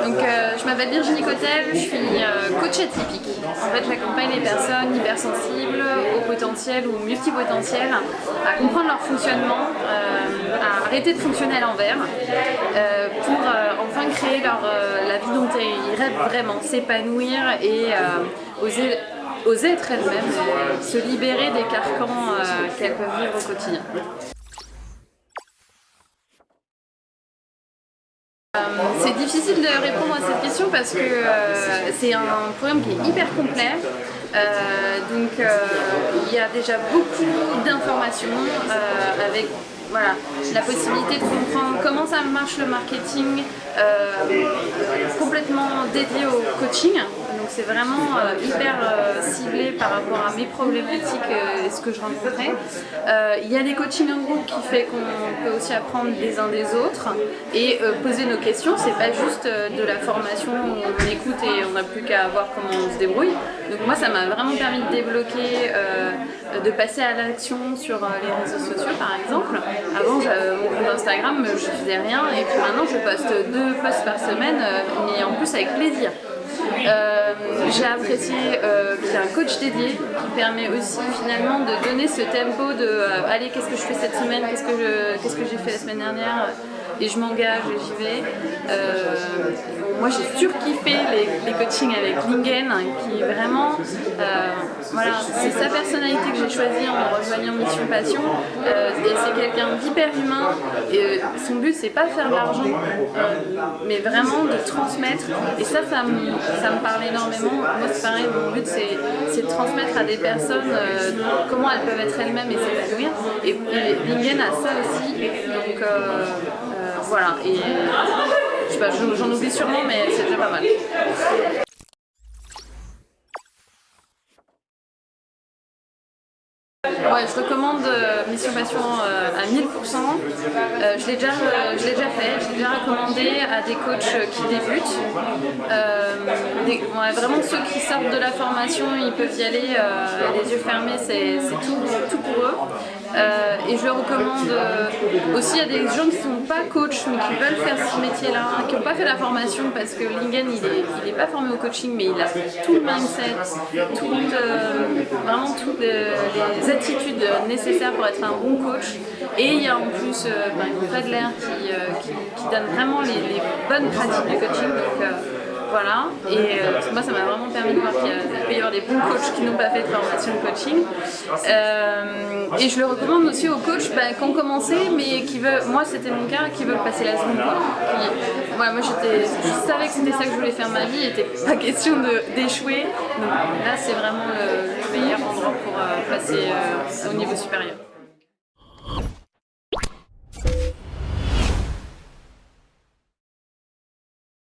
Donc, euh, je m'appelle Virginie Cotel, je suis euh, coach atypique. En fait, j'accompagne les personnes hypersensibles, au potentiel ou multipotentiel à comprendre leur fonctionnement, euh, à arrêter de fonctionner à l'envers pour enfin créer leur, la vie dont ils rêvent vraiment, s'épanouir et oser être elles-mêmes, se libérer des carcans qu'elles peuvent vivre au quotidien. Euh, c'est difficile de répondre à cette question parce que euh, c'est un programme qui est hyper complet. Euh, donc il y a déjà beaucoup d'informations avec voilà, la possibilité de comprendre comment ça marche le marketing complètement dédié au coaching c'est vraiment euh, hyper euh, ciblé par rapport à mes problématiques euh, et ce que je rencontrais. Il y a des coachings en groupe qui fait qu'on peut aussi apprendre les uns des autres et poser nos questions. C'est pas juste de la formation où on écoute et on n'a plus qu'à voir comment on se débrouille. Donc moi ça m'a vraiment permis de débloquer, de passer à l'action sur les réseaux sociaux par exemple. Avant mon compte Instagram je faisais rien et puis maintenant je poste deux posts par semaine mais en plus avec plaisir. Euh, j'ai apprécié euh, qu'il y ait un coach dédié qui permet aussi finalement de donner ce tempo de euh, allez qu'est-ce que je fais cette semaine, qu'est-ce que j'ai fait la semaine dernière? Et je m'engage et j'y vais. moi j'ai surkiffé les, les coachings avec Lingen qui vraiment, voilà, c'est sa personnalité que j'ai choisie en rejoignant Mission Passion et c'est quelqu'un d'hyper humain et son but c'est pas faire de l'argent mais vraiment de transmettre et ça ça me, ça me parle énormément. Moi c'est pareil, mon but c'est de transmettre à des personnes euh, comment elles peuvent être elles-mêmes et s'épanouir. Et, Lingen a ça aussi. Donc euh, euh, voilà. Et pas, j'en oublie sûrement mais c'est déjà pas mal. Ouais, je recommande Mission Passion à 1000%. je l'ai déjà, déjà fait, je l'ai déjà recommandé à des coachs qui débutent vraiment ceux qui sortent de la formation, ils peuvent y aller euh, les yeux fermés, c'est tout, tout, pour eux. Euh, et je le recommande euh, aussi à des gens qui ne sont pas coach mais qui veulent faire ce métier-là, qui n'ont pas fait la formation parce que Lingen il n'est pas formé au coaching mais il a tout le mindset, vraiment toutes les, attitudes nécessaires pour être un bon coach. Et il y a en plus ben, Fred Lair qui, qui, donne vraiment les, bonnes pratiques de coaching. Donc, voilà, et euh, moi ça m'a vraiment permis de voir qu'il peut y avoir des bons coachs qui n'ont pas fait de formation de coaching. Euh, et je le recommande aussi aux coachs bah, qui ont commencé, mais qui veulent, moi c'était mon cas, qui veulent passer la seconde fois. moi je savais que c'était ça que je voulais faire ma vie, il n'était pas question d'échouer. Donc là c'est vraiment le, meilleur endroit pour euh, passer au niveau supérieur.